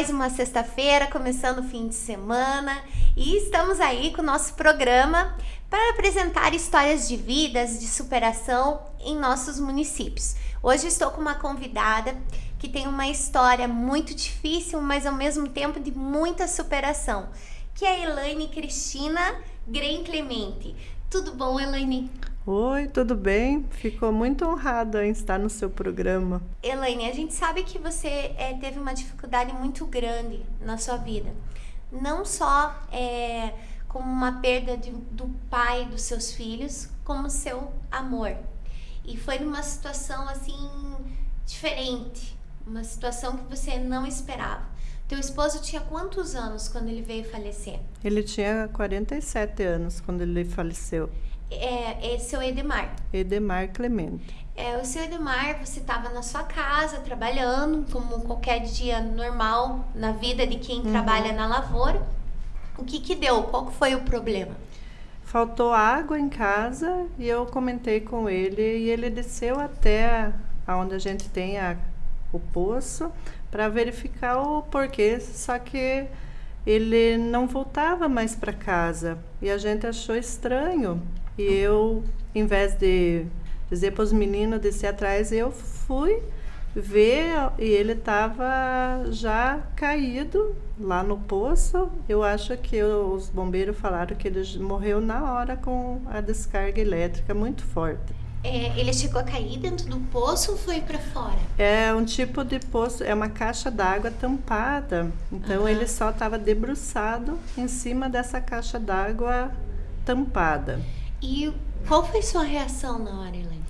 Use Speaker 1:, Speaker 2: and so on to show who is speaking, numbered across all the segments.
Speaker 1: mais uma sexta-feira, começando o fim de semana, e estamos aí com o nosso programa para apresentar histórias de vidas, de superação em nossos municípios. Hoje estou com uma convidada que tem uma história muito difícil, mas ao mesmo tempo de muita superação, que é a Elaine Cristina Grem Clemente. Tudo bom, Elaine?
Speaker 2: Oi, tudo bem? Ficou muito honrada em estar no seu programa.
Speaker 1: Elaine, a gente sabe que você é, teve uma dificuldade muito grande na sua vida. Não só é, como uma perda de, do pai dos seus filhos, como seu amor. E foi numa situação assim diferente, uma situação que você não esperava. Teu esposo tinha quantos anos quando ele veio falecer?
Speaker 2: Ele tinha 47 anos quando ele faleceu
Speaker 1: é, é seu Edemar.
Speaker 2: Edemar Clemente.
Speaker 1: É, o seu Edemar, você estava na sua casa trabalhando, como qualquer dia normal na vida de quem uhum. trabalha na lavoura. O que que deu? Qual foi o problema?
Speaker 2: Faltou água em casa e eu comentei com ele e ele desceu até onde a gente tem a, o poço para verificar o porquê, só que ele não voltava mais para casa e a gente achou estranho e eu, em vez de dizer para os meninos descer atrás, eu fui ver e ele estava já caído lá no poço. Eu acho que os bombeiros falaram que ele morreu na hora com a descarga elétrica muito forte.
Speaker 1: É, ele chegou a cair dentro do poço ou foi para fora?
Speaker 2: É um tipo de poço, é uma caixa d'água tampada. Então uhum. ele só estava debruçado em cima dessa caixa d'água tampada.
Speaker 1: E qual foi sua reação na hora, Helene?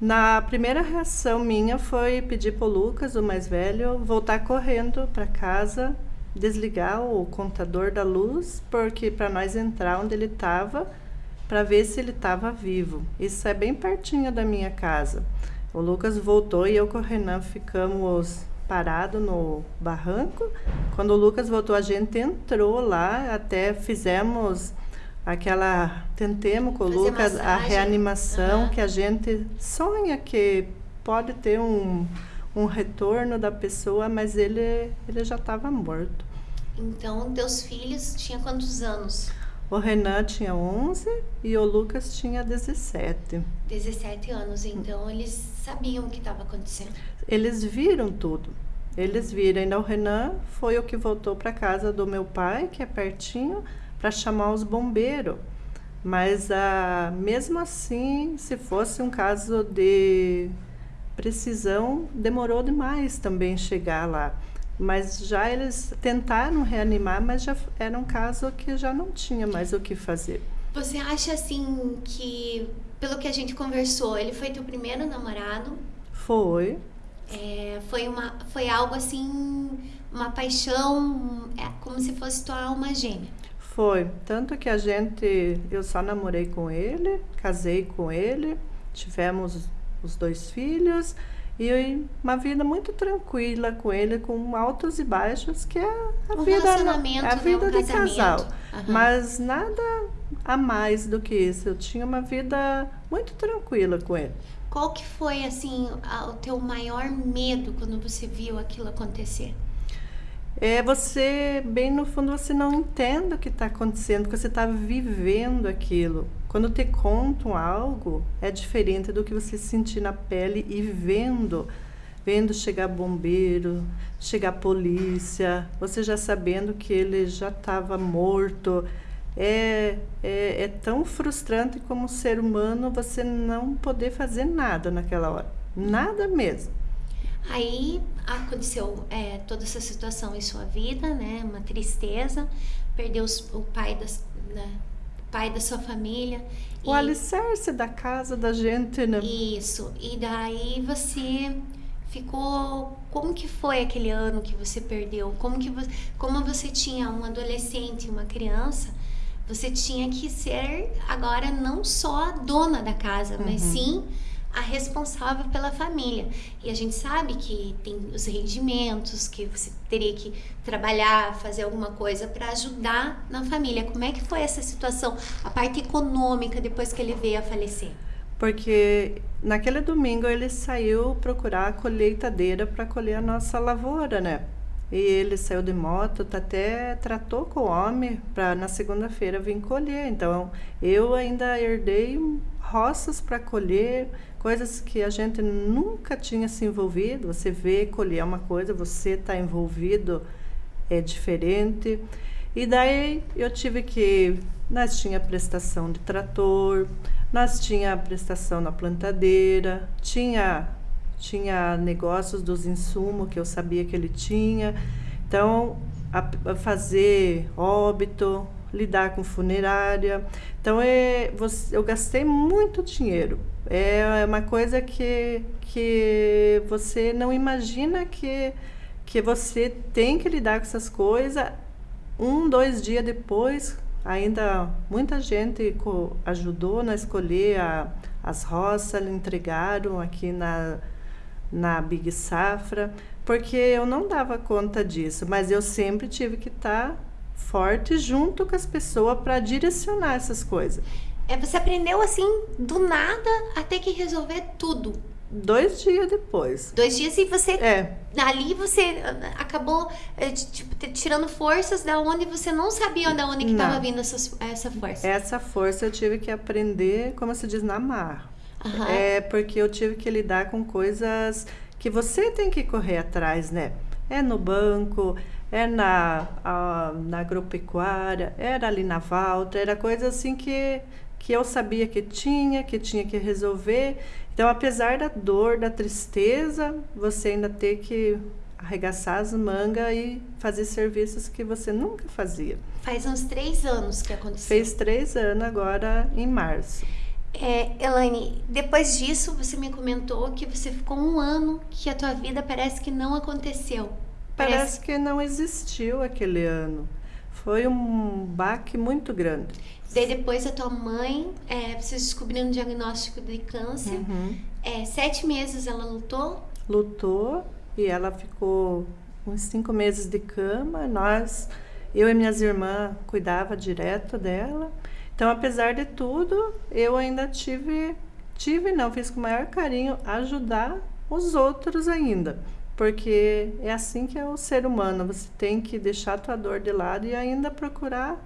Speaker 2: Na primeira reação minha foi pedir para o Lucas, o mais velho, voltar correndo para casa, desligar o contador da luz, porque para nós entrar onde ele estava, para ver se ele estava vivo. Isso é bem pertinho da minha casa. O Lucas voltou e eu com o Renan ficamos parados no barranco. Quando o Lucas voltou, a gente entrou lá, até fizemos aquela tentemos Lucas a reanimação uhum. que a gente sonha que pode ter um, um retorno da pessoa, mas ele ele já estava morto.
Speaker 1: Então, teus filhos tinham quantos anos?
Speaker 2: O Renan tinha 11 e o Lucas tinha 17.
Speaker 1: 17 anos, então eles sabiam o que estava acontecendo.
Speaker 2: Eles viram tudo. Eles viram. Ainda o Renan foi o que voltou para casa do meu pai, que é pertinho, para chamar os bombeiros. Mas ah, mesmo assim, se fosse um caso de precisão, demorou demais também chegar lá. Mas já eles tentaram reanimar, mas já era um caso que já não tinha mais o que fazer.
Speaker 1: Você acha assim que, pelo que a gente conversou, ele foi teu primeiro namorado?
Speaker 2: Foi.
Speaker 1: É, foi, uma, foi algo assim, uma paixão, é, como se fosse tua alma gêmea.
Speaker 2: Foi. Tanto que a gente. Eu só namorei com ele, casei com ele, tivemos os dois filhos e uma vida muito tranquila com ele, com altos e baixos, que é a
Speaker 1: um
Speaker 2: vida,
Speaker 1: é a
Speaker 2: né? vida um de casal. Uhum. Mas nada a mais do que isso. Eu tinha uma vida muito tranquila com ele.
Speaker 1: Qual que foi assim o teu maior medo quando você viu aquilo acontecer?
Speaker 2: É você, bem no fundo, você não entende o que está acontecendo, porque você está vivendo aquilo. Quando te contam algo, é diferente do que você sentir na pele e vendo, vendo chegar bombeiro, chegar polícia, você já sabendo que ele já estava morto. É, é, é tão frustrante como ser humano você não poder fazer nada naquela hora. Nada mesmo.
Speaker 1: Aí aconteceu é, toda essa situação em sua vida, né? Uma tristeza, perdeu os, o pai das, né? o pai da sua família.
Speaker 2: O e, alicerce da casa da gente, né?
Speaker 1: Isso. E daí você ficou como que foi aquele ano que você perdeu como que você, como você tinha um adolescente uma criança você tinha que ser agora não só a dona da casa uhum. mas sim a responsável pela família. E a gente sabe que tem os rendimentos, que você teria que trabalhar, fazer alguma coisa para ajudar na família. Como é que foi essa situação, a parte econômica depois que ele veio a falecer?
Speaker 2: Porque naquele domingo ele saiu procurar a colheitadeira para colher a nossa lavoura, né? E ele saiu de moto, tá até tratou com o homem para na segunda-feira vir colher. Então, eu ainda herdei roças para colher, coisas que a gente nunca tinha se envolvido. Você vê colher é uma coisa, você está envolvido é diferente. E daí eu tive que nós tinha prestação de trator, nós tinha prestação na plantadeira, tinha tinha negócios dos insumos que eu sabia que ele tinha. Então, a, a fazer óbito, lidar com funerária. Então, é, você, eu gastei muito dinheiro. É uma coisa que, que você não imagina que, que você tem que lidar com essas coisas. Um, dois dias depois, ainda muita gente ajudou na escolher a, as roças, entregaram aqui na na Big Safra, porque eu não dava conta disso, mas eu sempre tive que estar tá forte junto com as pessoas para direcionar essas coisas.
Speaker 1: É, você aprendeu assim do nada a ter que resolver tudo.
Speaker 2: Dois dias depois.
Speaker 1: Dois dias e você.
Speaker 2: É.
Speaker 1: Ali você ah, acabou é, tipo, tirando forças da onde você não sabia de onde estava vindo essa, essa força.
Speaker 2: Essa força eu tive que aprender, como se diz, na mar. Uhum. É porque eu tive que lidar com coisas que você tem que correr atrás, né? É no banco, é na, a, na agropecuária, era ali na Valtra, era coisa assim que, que eu sabia que tinha, que tinha que resolver. Então, apesar da dor, da tristeza, você ainda tem que arregaçar as mangas e fazer serviços que você nunca fazia.
Speaker 1: Faz uns três anos que aconteceu.
Speaker 2: Fez três anos agora em março.
Speaker 1: É, Elaine, depois disso você me comentou que você ficou um ano que a tua vida parece que não aconteceu.
Speaker 2: Parece, parece que não existiu aquele ano. Foi um baque muito grande.
Speaker 1: Daí depois a tua mãe, é, vocês descobriram um diagnóstico de câncer. Uhum. É, sete meses ela lutou?
Speaker 2: Lutou e ela ficou uns cinco meses de cama. Nós, eu e minhas irmãs, cuidava direto dela. Então, apesar de tudo, eu ainda tive, tive não, fiz com o maior carinho ajudar os outros ainda. Porque é assim que é o ser humano, você tem que deixar a tua dor de lado e ainda procurar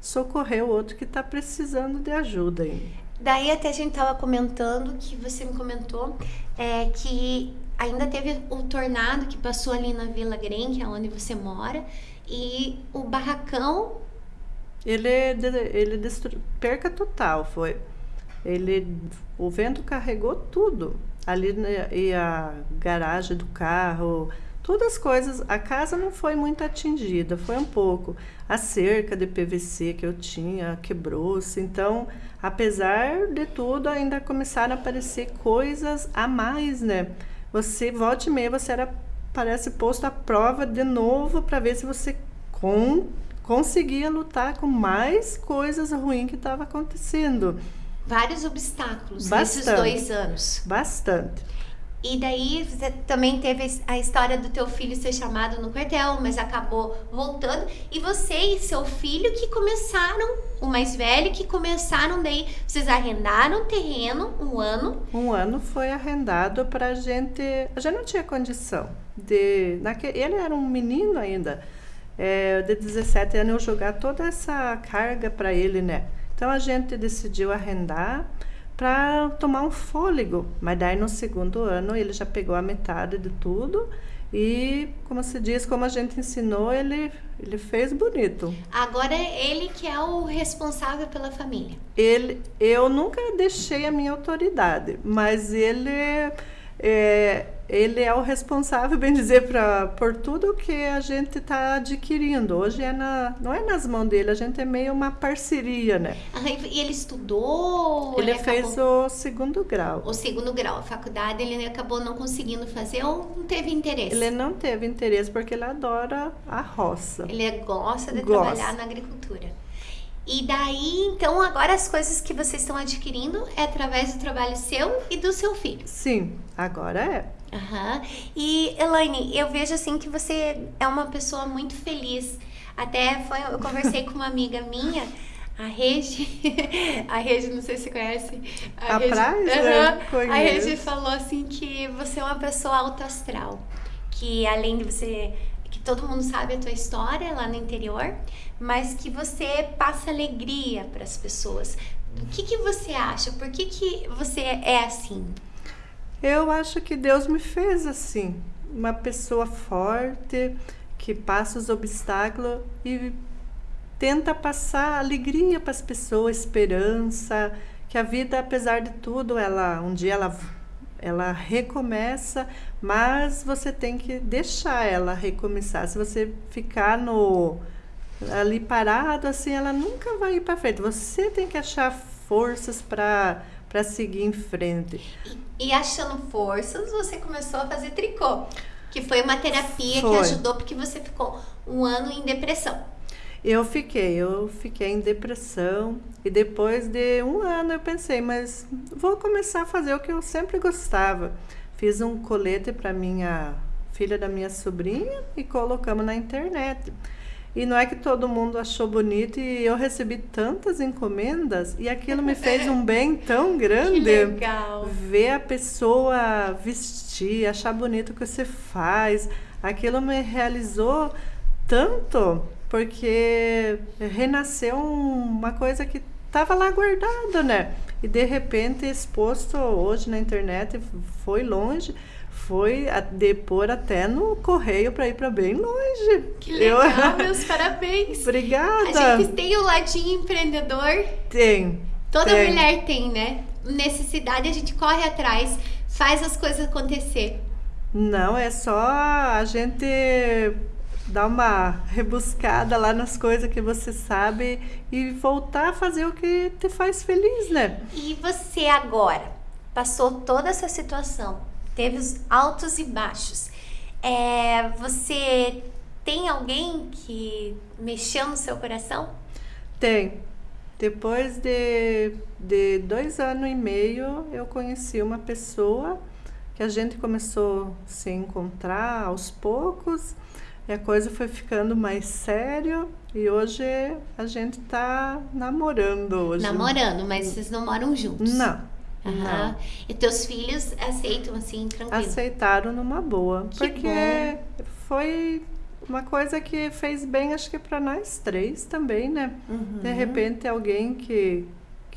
Speaker 2: socorrer o outro que está precisando de ajuda. Ainda.
Speaker 1: Daí até a gente estava comentando, que você me comentou, é, que ainda teve o tornado que passou ali na Vila Green, que é onde você mora, e o barracão
Speaker 2: ele, ele destru... perca total foi. Ele, o vento carregou tudo. Ali e a garagem do carro, todas as coisas. A casa não foi muito atingida, foi um pouco. A cerca de PVC que eu tinha quebrou-se. Então, apesar de tudo, ainda começaram a aparecer coisas a mais, né? Você volta e meia, você era parece posto à prova de novo para ver se você com conseguia lutar com mais coisas ruins que estavam acontecendo.
Speaker 1: Vários obstáculos Bastante. nesses dois anos.
Speaker 2: Bastante.
Speaker 1: E daí você também teve a história do teu filho ser chamado no quartel, mas acabou voltando. E você e seu filho que começaram, o mais velho, que começaram daí, vocês arrendaram terreno um ano.
Speaker 2: Um ano foi arrendado para a gente. A gente não tinha condição de. Naquele, ele era um menino ainda é, de 17 anos eu jogar toda essa carga para ele, né? Então a gente decidiu arrendar para tomar um fôlego, mas daí no segundo ano ele já pegou a metade de tudo e, como se diz, como a gente ensinou, ele, ele fez bonito.
Speaker 1: Agora é ele que é o responsável pela família.
Speaker 2: Ele, eu nunca deixei a minha autoridade, mas ele é, ele é o responsável, bem dizer, pra, por tudo que a gente está adquirindo. Hoje é na, não é nas mãos dele, a gente é meio uma parceria, né?
Speaker 1: E ele estudou?
Speaker 2: Ele, ele fez acabou... o segundo grau.
Speaker 1: O segundo grau, a faculdade ele acabou não conseguindo fazer ou não teve interesse?
Speaker 2: Ele não teve interesse porque ele adora a roça.
Speaker 1: Ele gosta de gosta. trabalhar na agricultura. E daí, então, agora as coisas que vocês estão adquirindo é através do trabalho seu e do seu filho.
Speaker 2: Sim, agora é.
Speaker 1: Uhum. E, Elaine, eu vejo assim que você é uma pessoa muito feliz. Até foi, eu conversei com uma amiga minha, a Regi, a Regi, não sei se você conhece.
Speaker 2: A, a Regi, uhum,
Speaker 1: A Regi falou assim que você é uma pessoa alto astral. Que além de você que todo mundo sabe a tua história lá no interior, mas que você passa alegria para as pessoas. O que, que você acha? Por que, que você é assim?
Speaker 2: Eu acho que Deus me fez assim, uma pessoa forte, que passa os obstáculos e tenta passar alegria para as pessoas, esperança, que a vida, apesar de tudo, ela um dia ela ela recomeça, mas você tem que deixar ela recomeçar. Se você ficar no ali parado assim, ela nunca vai ir para frente. Você tem que achar forças para para seguir em frente.
Speaker 1: E, e, achando forças, você começou a fazer tricô, que foi uma terapia
Speaker 2: foi.
Speaker 1: que ajudou porque você ficou um ano em depressão.
Speaker 2: Eu fiquei, eu fiquei em depressão e depois de um ano eu pensei, mas vou começar a fazer o que eu sempre gostava. Fiz um colete para minha filha da minha sobrinha e colocamos na internet. E não é que todo mundo achou bonito e eu recebi tantas encomendas e aquilo me fez um bem tão grande.
Speaker 1: Que legal.
Speaker 2: Ver a pessoa vestir, achar bonito o que você faz. Aquilo me realizou tanto porque renasceu uma coisa que estava lá guardada, né? E de repente exposto hoje na internet foi longe foi a depor até no correio para ir para bem longe.
Speaker 1: Que legal, eu... meus parabéns.
Speaker 2: Obrigada.
Speaker 1: A gente tem o ladinho empreendedor.
Speaker 2: Tem.
Speaker 1: Toda
Speaker 2: tem.
Speaker 1: mulher tem, né? Necessidade, a gente corre atrás, faz as coisas acontecer.
Speaker 2: Não, é só a gente dar uma rebuscada lá nas coisas que você sabe e voltar a fazer o que te faz feliz, né?
Speaker 1: E você agora passou toda essa situação, teve os altos e baixos. É, você tem alguém que mexeu no seu coração?
Speaker 2: Tem. Depois de, de dois anos e meio, eu conheci uma pessoa que a gente começou a se encontrar aos poucos e a coisa foi ficando mais sério e hoje a gente tá namorando hoje.
Speaker 1: Namorando, mas vocês não moram juntos?
Speaker 2: Não.
Speaker 1: Aham.
Speaker 2: Não.
Speaker 1: E teus filhos aceitam assim, tranquilo?
Speaker 2: Aceitaram numa boa,
Speaker 1: Que
Speaker 2: porque
Speaker 1: bom.
Speaker 2: foi uma coisa que fez bem, acho que para nós três também, né?
Speaker 1: Uhum.
Speaker 2: De repente alguém que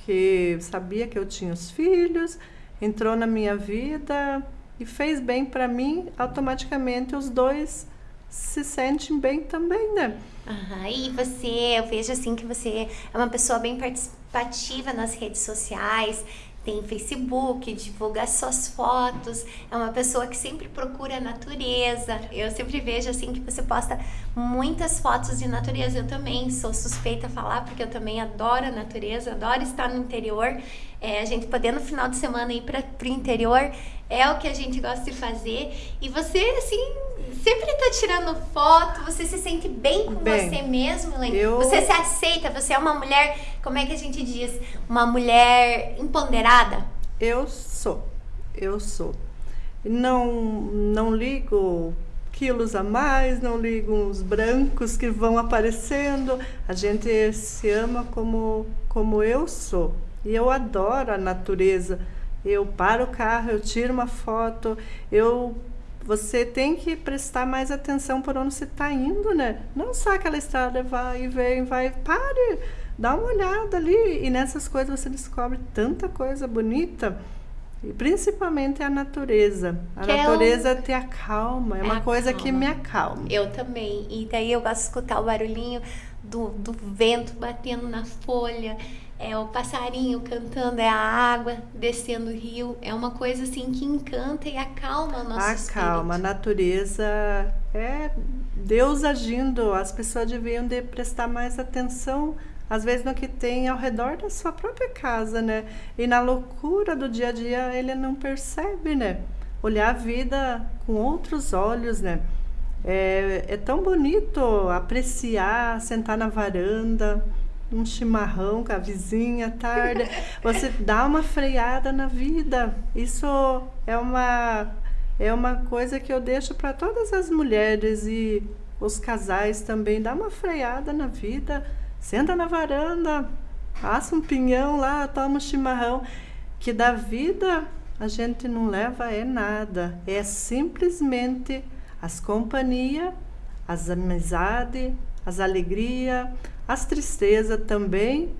Speaker 2: que sabia que eu tinha os filhos, entrou na minha vida e fez bem para mim, automaticamente os dois se sentem bem também, né?
Speaker 1: Aham, E você, eu vejo assim que você é uma pessoa bem participativa nas redes sociais, tem Facebook, divulga suas fotos, é uma pessoa que sempre procura a natureza. Eu sempre vejo assim que você posta muitas fotos de natureza. Eu também sou suspeita a falar porque eu também adoro a natureza, adoro estar no interior. É, a gente poder no final de semana ir para o interior é o que a gente gosta de fazer. E você, assim, sempre tá tirando foto, você se sente bem com
Speaker 2: Bem,
Speaker 1: você mesmo, Elaine?
Speaker 2: eu-
Speaker 1: Você se aceita, você é uma mulher, como é que a gente diz? Uma mulher empoderada?
Speaker 2: Eu sou, eu sou. Não, não ligo quilos a mais, não ligo uns brancos que vão aparecendo. A gente se ama como, como eu sou. E eu adoro a natureza. Eu paro o carro, eu tiro uma foto, eu você tem que prestar mais atenção por onde você está indo, né? Não só aquela estrada vai e vem, vai, pare, dá uma olhada ali e nessas coisas você descobre tanta coisa bonita. E principalmente a natureza. A
Speaker 1: Que é
Speaker 2: natureza te acalma, é uma coisa que
Speaker 1: Acalma.
Speaker 2: me acalma.
Speaker 1: Eu também. E daí eu gosto de escutar o barulhinho do, do vento batendo na folha, é o passarinho cantando, é a água descendo o rio. É uma coisa assim que encanta e acalma o nosso
Speaker 2: Acalma, a
Speaker 1: espírito.
Speaker 2: natureza é Deus agindo. As pessoas deviam de prestar mais atenção, às vezes, no que tem ao redor da sua própria casa, né? E na loucura do dia a dia ele não percebe, né? Olhar a vida com outros olhos, né? É, é tão bonito apreciar, sentar na varanda, um chimarrão com a vizinha à tarde. Você dá uma freada na vida. Isso é uma é uma coisa que eu deixo para todas as mulheres e os casais também. Dá uma freada na vida. Senta na varanda, assa um pinhão lá, toma um chimarrão. Que da vida a gente não leva é nada. É simplesmente as companhias, as amizades, as alegrias, as tristezas também,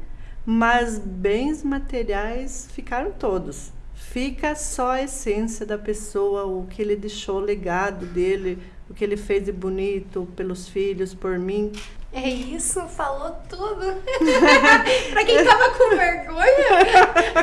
Speaker 2: mas bens materiais ficaram todos. Fica só a essência da pessoa, o que ele deixou, o legado dele, o que ele fez de bonito pelos filhos, por mim.
Speaker 1: É isso, falou tudo. pra quem tava com vergonha,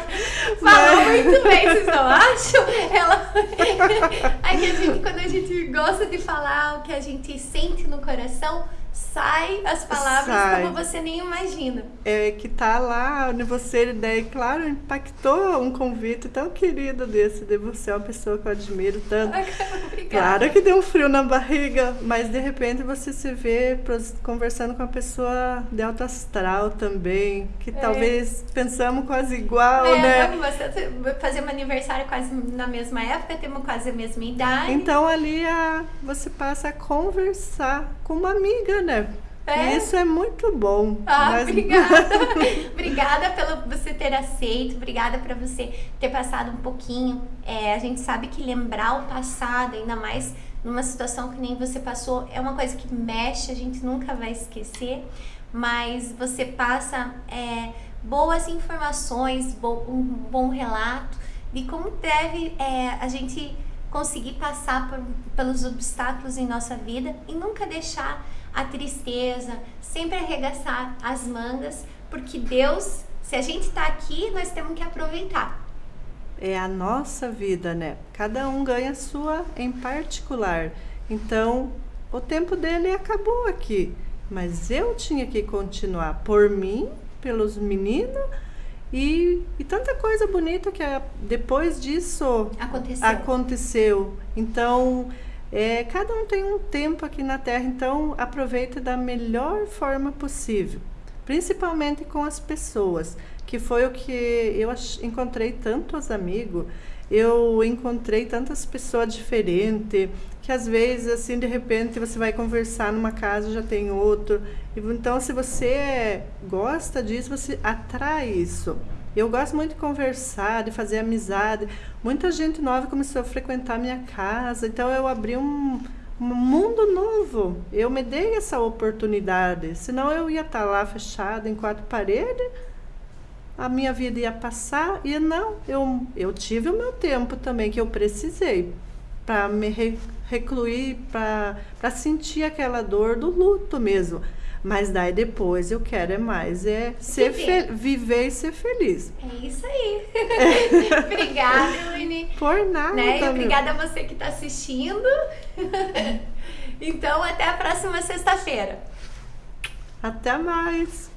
Speaker 1: falou muito bem, vocês não acham? Ela. Que a gente, quando a gente gosta de falar o que a gente sente no coração, sai as palavras sai. como você nem imagina.
Speaker 2: É que tá lá onde você, daí, claro, impactou um convite tão querido desse de você, é uma pessoa que eu admiro tanto.
Speaker 1: Obrigada.
Speaker 2: Claro que deu um frio na barriga, mas de repente você se vê conversando com uma pessoa de alto astral também, que é. talvez pensamos quase igual,
Speaker 1: é,
Speaker 2: né?
Speaker 1: Você fazemos aniversário quase na mesma época, temos quase a mesma idade.
Speaker 2: Então ali a, você passa a conversar com uma amiga, né? É? Isso é muito bom.
Speaker 1: Ah, mas... obrigada. obrigada pelo você ter aceito, obrigada por você ter passado um pouquinho. É, a gente sabe que lembrar o passado, ainda mais numa situação que nem você passou, é uma coisa que mexe, a gente nunca vai esquecer. Mas você passa é, boas informações, bo um bom relato de como deve é, a gente conseguir passar por, pelos obstáculos em nossa vida e nunca deixar a tristeza, sempre arregaçar as mangas, porque Deus, se a gente está aqui, nós temos que aproveitar.
Speaker 2: É a nossa vida, né? Cada um ganha a sua em particular. Então, o tempo dele acabou aqui, mas eu tinha que continuar por mim, pelos meninos e, e tanta coisa bonita que depois disso
Speaker 1: aconteceu.
Speaker 2: aconteceu. Então, é, cada um tem um tempo aqui na Terra, então aproveite da melhor forma possível, principalmente com as pessoas, que foi o que eu encontrei tantos amigos, eu encontrei tantas pessoas diferentes, que às vezes, assim, de repente você vai conversar numa casa já tem outro. Então, se você gosta disso, você atrai isso. Eu gosto muito de conversar, de fazer amizade. Muita gente nova começou a frequentar minha casa, então eu abri um, um mundo novo. Eu me dei essa oportunidade, senão eu ia estar lá fechada em quatro paredes, a minha vida ia passar e não, eu, eu tive o meu tempo também que eu precisei para me re, recluir, para sentir aquela dor do luto mesmo. Mas daí depois eu quero é mais, é ser viver, viver e ser feliz.
Speaker 1: É isso aí. obrigada, Elaine.
Speaker 2: Por nada.
Speaker 1: Né? Obrigada a você que está assistindo. então, até a próxima sexta-feira.
Speaker 2: Até mais.